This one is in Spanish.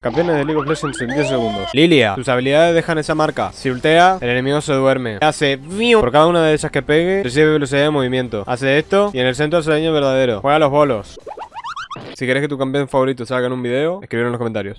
Campeones de League of Legends en 10 segundos. Lilia, sus habilidades dejan esa marca. Si ultea, el enemigo se duerme. Hace. Por cada una de esas que pegue, recibe velocidad de movimiento. Hace esto y en el centro hace daño verdadero. Juega los bolos. Si querés que tu campeón favorito salga en un video, escribirlo en los comentarios.